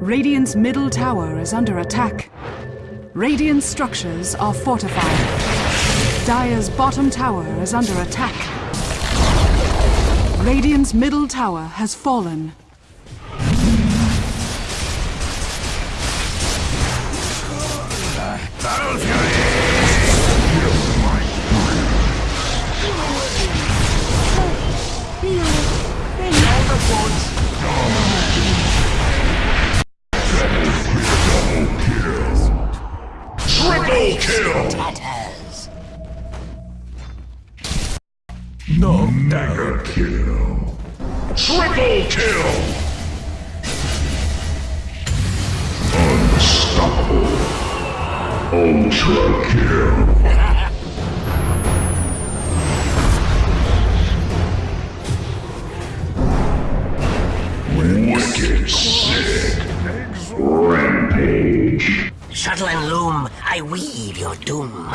Radiant's middle tower is under attack. Radiant structures are fortified. Dire's bottom tower is under attack. Radiant's middle tower has fallen. Triple kill! Tatters. No Mega kill! Triple kill! Unstoppable! Ultra kill! Wicked sick! Shuttle and loom, I weave your doom.